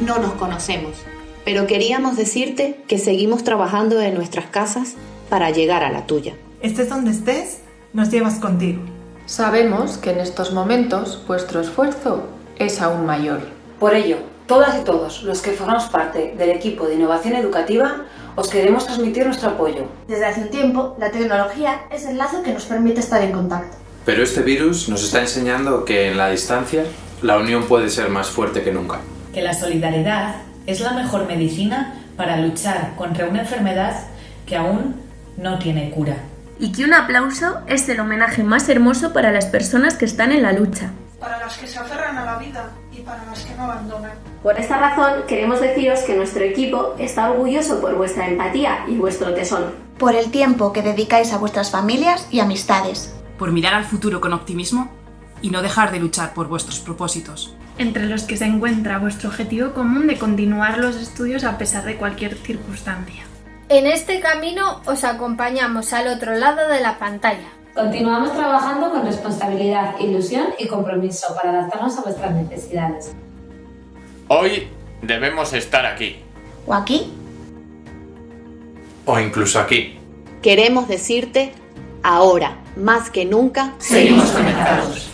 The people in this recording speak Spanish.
no nos conocemos, pero queríamos decirte que seguimos trabajando en nuestras casas para llegar a la tuya. Estés donde estés, nos llevas contigo. Sabemos que en estos momentos vuestro esfuerzo es aún mayor. Por ello, todas y todos los que formamos parte del equipo de innovación educativa os queremos transmitir nuestro apoyo. Desde hace un tiempo, la tecnología es el lazo que nos permite estar en contacto. Pero este virus nos está enseñando que en la distancia la unión puede ser más fuerte que nunca. Que la solidaridad es la mejor medicina para luchar contra una enfermedad que aún no tiene cura. Y que un aplauso es el homenaje más hermoso para las personas que están en la lucha. Para las que se aferran a la vida y para las que no abandonan. Por esta razón queremos deciros que nuestro equipo está orgulloso por vuestra empatía y vuestro tesón. Por el tiempo que dedicáis a vuestras familias y amistades. Por mirar al futuro con optimismo y no dejar de luchar por vuestros propósitos. Entre los que se encuentra vuestro objetivo común de continuar los estudios a pesar de cualquier circunstancia. En este camino os acompañamos al otro lado de la pantalla. Continuamos trabajando con responsabilidad, ilusión y compromiso para adaptarnos a vuestras necesidades. Hoy debemos estar aquí. ¿O aquí? O incluso aquí. Queremos decirte, ahora, más que nunca, seguimos conectados.